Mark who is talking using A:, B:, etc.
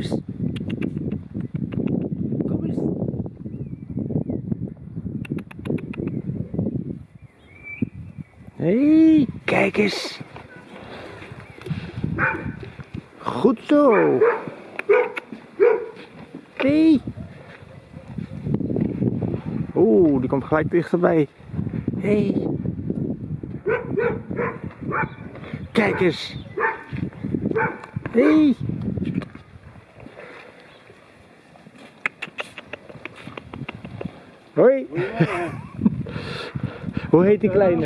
A: eens. Kom eens. Hey, kijk eens. Goed zo. Hey. Oeh, die komt gelijk dichterbij. Hé. Hey. Kijk eens. Hé. Hey. Hoi. Hoe heet die kleine?